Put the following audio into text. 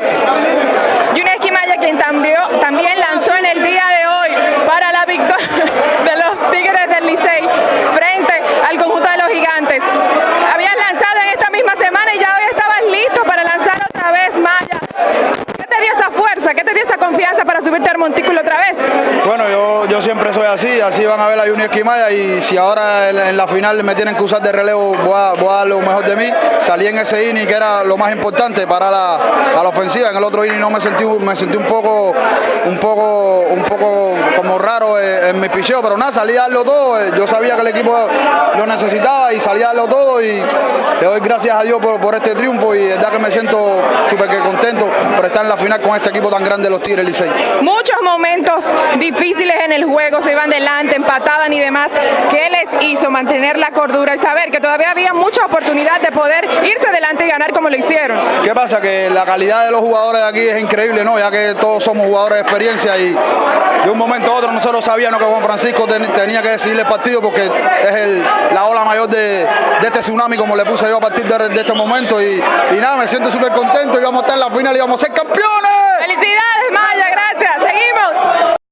Junior Esquimaya, quien también, también lanzó en el día de hoy para la victoria de los Tigres del Licey frente al conjunto de los gigantes. Habías lanzado en esta misma semana y ya hoy estabas listo para lanzar otra vez, Maya. ¿Qué te dio esa fuerza? ¿Qué te dio esa confianza para subirte al montículo otra vez? Bueno, yo, yo siempre soy así, así van a ver a Junior Esquimaya y si ahora en, la final me tienen que usar de relevo, voy a, dar lo mejor de mí. Salí en ese inning que era lo más importante para la, la ofensiva. En el otro inning no me sentí, me sentí un poco, un poco, un poco como raro en, mi picheo, pero nada, salí a darlo todo. Eh, Yo sabía que el equipo lo necesitaba y salí a darlo todo y le doy gracias a Dios por, por este triunfo y de verdad que me siento súper que por estar en la final con este equipo tan grande de los Tigres Licey. Muchos momentos difíciles en el juego, se iban delante, empataban y demás. ¿Qué les hizo mantener la cordura y saber que todavía había mucha oportunidad de poder irse adelante y ganar como lo hicieron? ¿Qué pasa? Que la calidad de los jugadores de aquí es increíble, ¿no? Ya que todos somos jugadores de experiencia y de un momento a otro nosotros sabíamos que Juan Francisco ten- tenía que decidir el partido porque es el- la ola mayor de, este tsunami, como le puse yo a partir de, este momento. Y, nada, me siento súper contento y vamos a estar en la final y vamos a ser campeones.